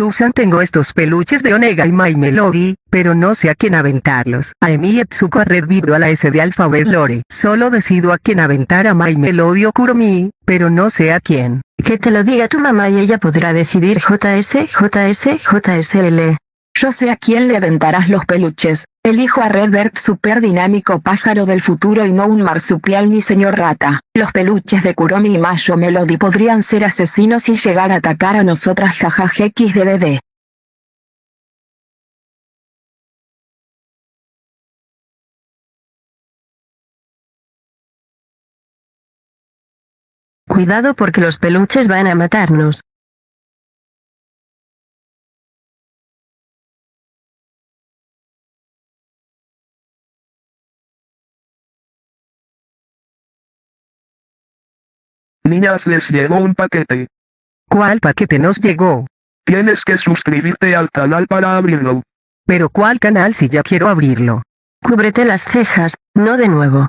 Susan tengo estos peluches de Onega y My Melody, pero no sé a quién aventarlos. A Emi Etsuko a Red a la S de Alphabet Lore. Solo decido a quién aventar a My Melody o Kuromi, pero no sé a quién. Que te lo diga tu mamá y ella podrá decidir JS, JS, JSL. Yo sé a quién le aventarás los peluches. Elijo a Redbert super dinámico pájaro del futuro y no un marsupial ni señor rata. Los peluches de Kuromi y Mayo Melody podrían ser asesinos y llegar a atacar a nosotras jajaja xddd. Cuidado porque los peluches van a matarnos. Niñas les llegó un paquete. ¿Cuál paquete nos llegó? Tienes que suscribirte al canal para abrirlo. Pero ¿cuál canal si ya quiero abrirlo? Cúbrete las cejas, no de nuevo.